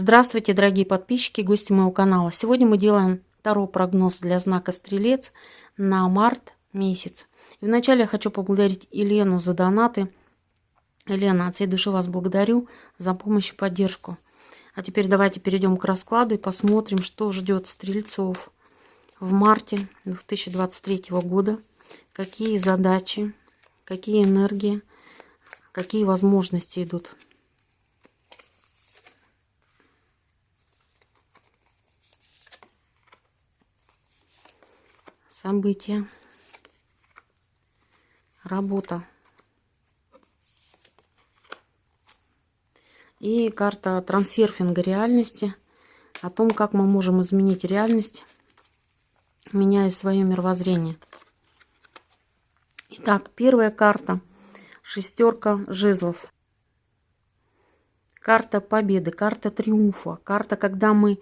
Здравствуйте, дорогие подписчики, гости моего канала. Сегодня мы делаем второй прогноз для знака Стрелец на март месяц. И вначале я хочу поблагодарить Елену за донаты. Елена, от всей души вас благодарю за помощь и поддержку. А теперь давайте перейдем к раскладу и посмотрим, что ждет стрельцов в марте 2023 года. Какие задачи, какие энергии, какие возможности идут события, работа. И карта трансерфинга реальности, о том, как мы можем изменить реальность, меняя свое мировоззрение. Итак, первая карта. Шестерка жезлов. Карта победы, карта триумфа, карта, когда мы э,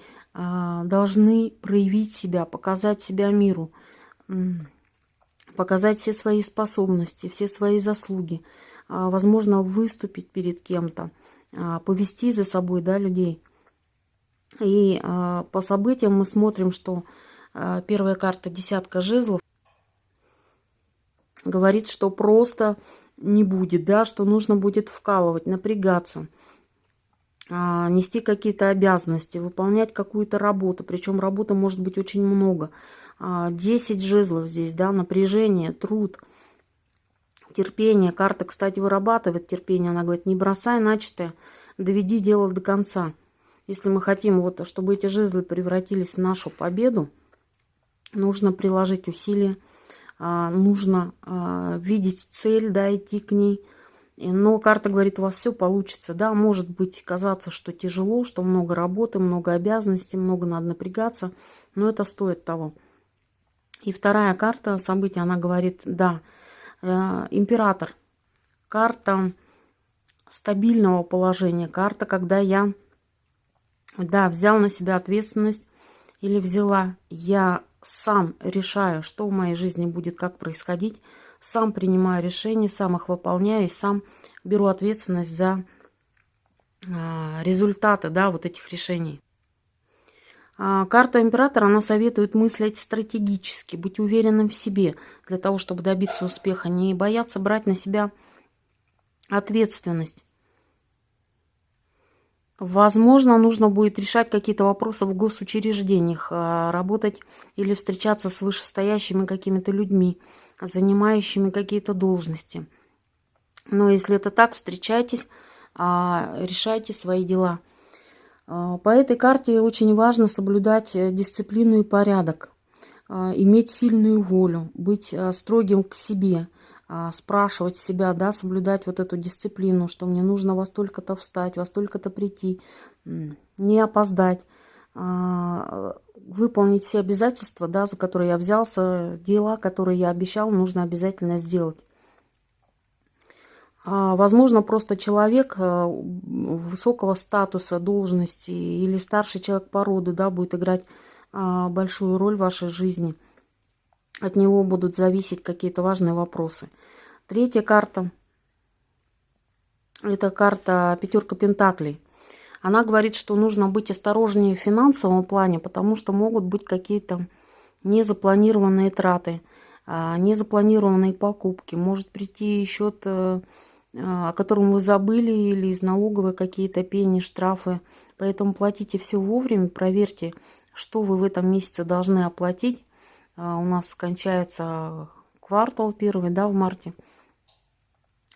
должны проявить себя, показать себя миру – показать все свои способности, все свои заслуги, а, возможно, выступить перед кем-то, а, повести за собой да, людей. И а, по событиям мы смотрим, что первая карта «Десятка жезлов» говорит, что просто не будет, да, что нужно будет вкалывать, напрягаться, нести какие-то обязанности, выполнять какую-то работу. Причем работы может быть очень много. 10 жезлов здесь, да, напряжение, труд, терпение. Карта, кстати, вырабатывает терпение. Она говорит, не бросай начатое, доведи дело до конца. Если мы хотим, вот, чтобы эти жезлы превратились в нашу победу, нужно приложить усилия, а, нужно а, видеть цель, да, идти к ней. Но карта говорит, у вас все получится. Да, может быть казаться, что тяжело, что много работы, много обязанностей, много надо напрягаться, но это стоит того. И вторая карта события, она говорит, да, э, император. Карта стабильного положения. Карта, когда я, да, взял на себя ответственность или взяла. Я сам решаю, что в моей жизни будет, как происходить. Сам принимаю решения, сам их выполняю и сам беру ответственность за э, результаты, да, вот этих решений. А, карта императора, она советует мыслить стратегически, быть уверенным в себе, для того, чтобы добиться успеха, не бояться брать на себя ответственность. Возможно, нужно будет решать какие-то вопросы в госучреждениях, а, работать или встречаться с вышестоящими какими-то людьми, занимающими какие-то должности. Но если это так, встречайтесь, а, решайте свои дела – по этой карте очень важно соблюдать э, дисциплину и порядок, а, иметь сильную волю, быть а, строгим к себе, спрашивать себя, да, соблюдать вот эту дисциплину, что мне нужно во столько-то встать, во столько-то прийти, не опоздать, выполнить все обязательства, да, за которые я взялся, дела, которые я обещал, нужно обязательно сделать. А, возможно, просто человек э, высокого статуса, должности или старший человек по роду да, будет играть а, большую роль в вашей жизни. От него будут зависеть какие-то важные вопросы. Третья карта – это карта пятерка пентаклей. Она говорит, что нужно быть осторожнее в финансовом плане, потому что могут быть какие-то незапланированные траты, а, незапланированные покупки. Может прийти счет э, о котором вы забыли, или из налоговой какие-то пени, штрафы. Поэтому платите все вовремя, проверьте, что вы в этом месяце должны оплатить. А, у нас кончается квартал первый, да, в марте.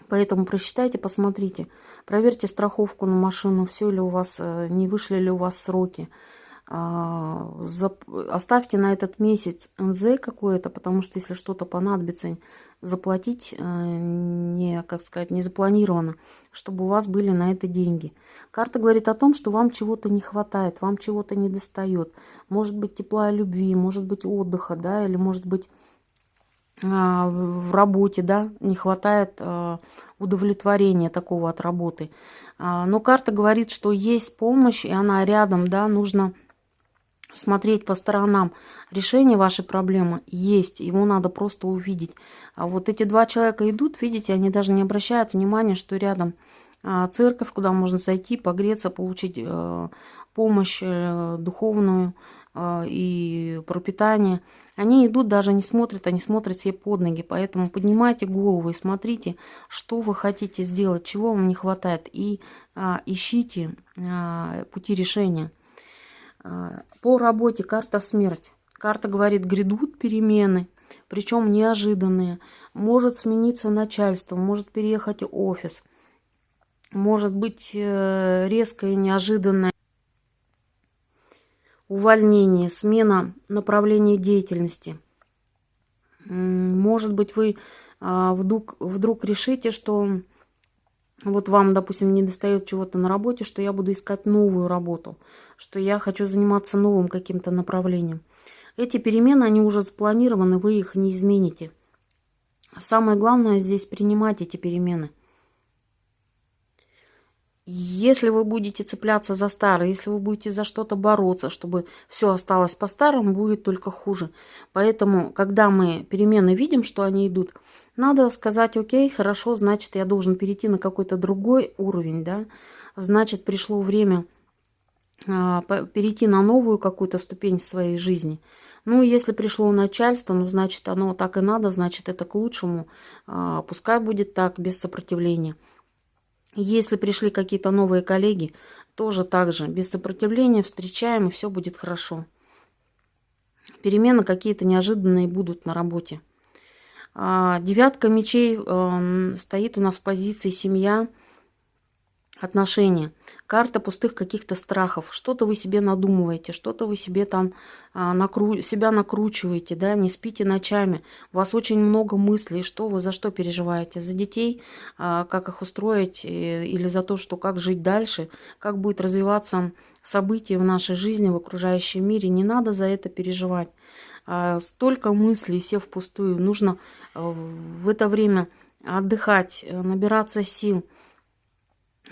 Поэтому просчитайте, посмотрите. Проверьте страховку на машину, все ли у вас, э, не вышли ли у вас сроки. А, оставьте на этот месяц НЗ какое-то, потому что если что-то понадобится, заплатить э, не, как сказать, не запланировано, чтобы у вас были на это деньги. Карта говорит о том, что вам чего-то не хватает, вам чего-то не достает. Может быть тепла и любви, может быть отдыха, да, или может быть а, в работе, да, не хватает э, удовлетворения такого от работы. А, но карта говорит, что есть помощь, и она рядом, да, нужно смотреть по сторонам. Решение вашей проблемы есть, его надо просто увидеть. А вот эти два человека идут, видите, они даже не обращают внимания, что рядом а, церковь, куда можно зайти, погреться, получить э, помощь э, духовную э, и пропитание. Они идут, даже не смотрят, они смотрят себе под ноги. Поэтому поднимайте голову и смотрите, что вы хотите сделать, чего вам не хватает. И а, ищите а, пути решения. А, по работе карта смерть. Карта говорит, грядут перемены, причем неожиданные. Может смениться начальство, может переехать офис. Может быть э, резкое, неожиданное увольнение, смена направления деятельности. Может быть, вы а, вдруг, вдруг решите, что вот вам, допустим, не достает чего-то на работе, что я буду искать новую работу, что я хочу заниматься новым каким-то направлением. Эти перемены, они уже запланированы, вы их не измените. Самое главное здесь принимать эти перемены – если вы будете цепляться за старое, если вы будете за что-то бороться, чтобы все осталось по-старому, будет только хуже. Поэтому, когда мы перемены видим, что они идут, надо сказать, окей, хорошо, значит, я должен перейти на какой-то другой уровень, да, значит, пришло время а, перейти на новую какую-то ступень в своей жизни. Ну, если пришло начальство, ну, значит, оно так и надо, значит, это к лучшему. А, пускай будет так, без сопротивления. Если пришли какие-то новые коллеги, тоже так же, без сопротивления встречаем, и все будет хорошо. Перемены какие-то неожиданные будут на работе. А, девятка мечей э, стоит у нас в позиции семья – отношения. Карта пустых каких-то страхов. Что-то вы себе надумываете, что-то вы себе там а, накру... себя накручиваете, да, не спите ночами. У вас очень много мыслей, что вы за что переживаете. За детей, а, как их устроить, или за то, что как жить дальше, как будет развиваться события в нашей жизни, в окружающем мире. Не надо за это переживать. А, столько мыслей, все впустую. Нужно а, в это время отдыхать, набираться сил –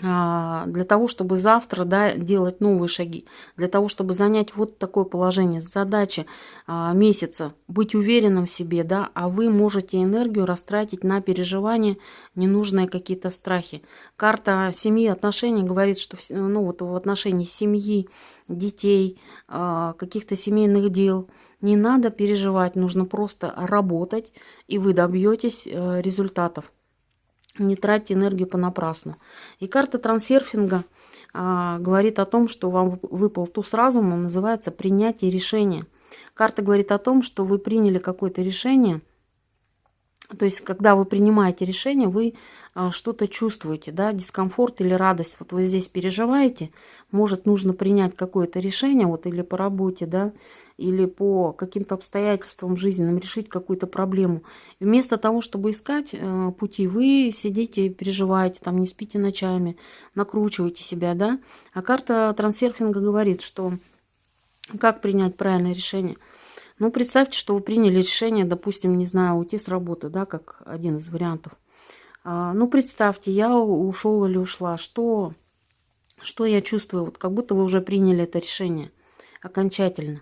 для того, чтобы завтра да, делать новые шаги, для того, чтобы занять вот такое положение. Задача а, месяца быть уверенным в себе, да, а вы можете энергию растратить на переживания, ненужные какие-то страхи. Карта семьи, отношений говорит, что ну, вот в отношении семьи, детей, а, каких-то семейных дел не надо переживать, нужно просто работать, и вы добьетесь э, результатов. Не тратьте энергию понапрасну. И карта трансерфинга а, говорит о том, что вам выпал туз разума, называется принятие решения. Карта говорит о том, что вы приняли какое-то решение. То есть, когда вы принимаете решение, вы а, что-то чувствуете, да, дискомфорт или радость. Вот вы здесь переживаете, может, нужно принять какое-то решение, вот или по работе, да, или по каким-то обстоятельствам жизненным решить какую-то проблему. Вместо того, чтобы искать э, пути, вы сидите, переживаете, там не спите ночами, накручиваете себя, да. А карта трансерфинга говорит, что как принять правильное решение. Ну, представьте, что вы приняли решение, допустим, не знаю, уйти с работы, да, как один из вариантов. А, ну, представьте, я ушел или ушла, что, что я чувствую, вот как будто вы уже приняли это решение окончательно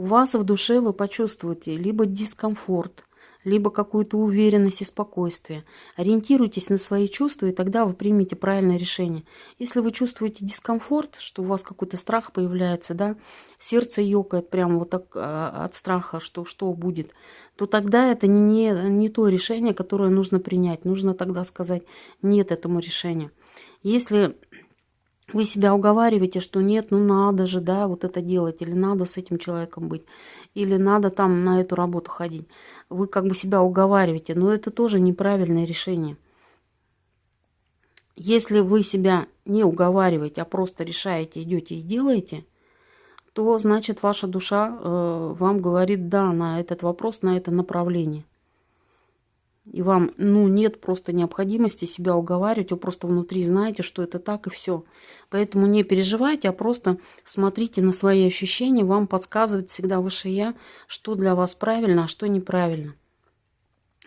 у вас в душе вы почувствуете либо дискомфорт, либо какую-то уверенность и спокойствие. Ориентируйтесь на свои чувства, и тогда вы примете правильное решение. Если вы чувствуете дискомфорт, что у вас какой-то страх появляется, да, сердце ёкает прямо вот так а, от страха, что что будет, то тогда это не, не то решение, которое нужно принять. Нужно тогда сказать нет этому решению. Если вы себя уговариваете, что нет, ну надо же, да, вот это делать, или надо с этим человеком быть, или надо там на эту работу ходить. Вы как бы себя уговариваете, но это тоже неправильное решение. Если вы себя не уговариваете, а просто решаете, идете и делаете, то значит ваша душа э, вам говорит да на этот вопрос, на это направление и вам, ну, нет просто необходимости себя уговаривать, вы просто внутри знаете, что это так и все. Поэтому не переживайте, а просто смотрите на свои ощущения, вам подсказывает всегда выше я, что для вас правильно, а что неправильно.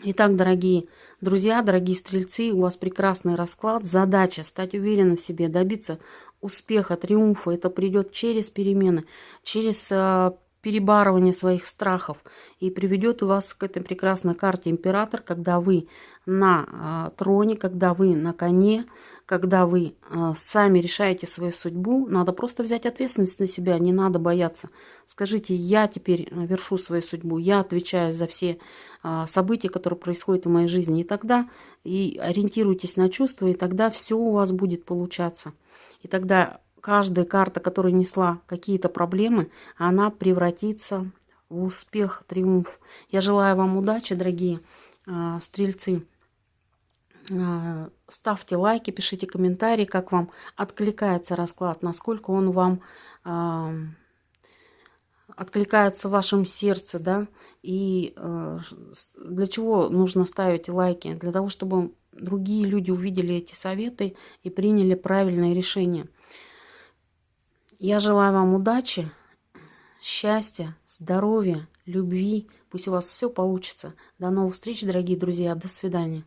Итак, дорогие друзья, дорогие стрельцы, у вас прекрасный расклад. Задача стать уверенным в себе, добиться успеха, триумфа. Это придет через перемены, через а, перебарывание своих страхов и приведет вас к этой прекрасной карте император, когда вы на э, троне, когда вы на коне, когда вы э, сами решаете свою судьбу, надо просто взять ответственность на себя, не надо бояться. Скажите, я теперь вершу свою судьбу, я отвечаю за все события, которые происходят в моей жизни. И тогда и ориентируйтесь на чувства, и тогда все у вас будет получаться. И тогда каждая карта, которая несла какие-то проблемы, она превратится в успех, триумф. Я желаю вам удачи, дорогие э, стрельцы. Э, ставьте лайки, пишите комментарии, как вам откликается расклад, насколько он вам э, откликается в вашем сердце, да, и э, для чего нужно ставить лайки? Для того, чтобы другие люди увидели эти советы и приняли правильное решение. Я желаю вам удачи, счастья, здоровья, любви. Пусть у вас все получится. До новых встреч, дорогие друзья. До свидания.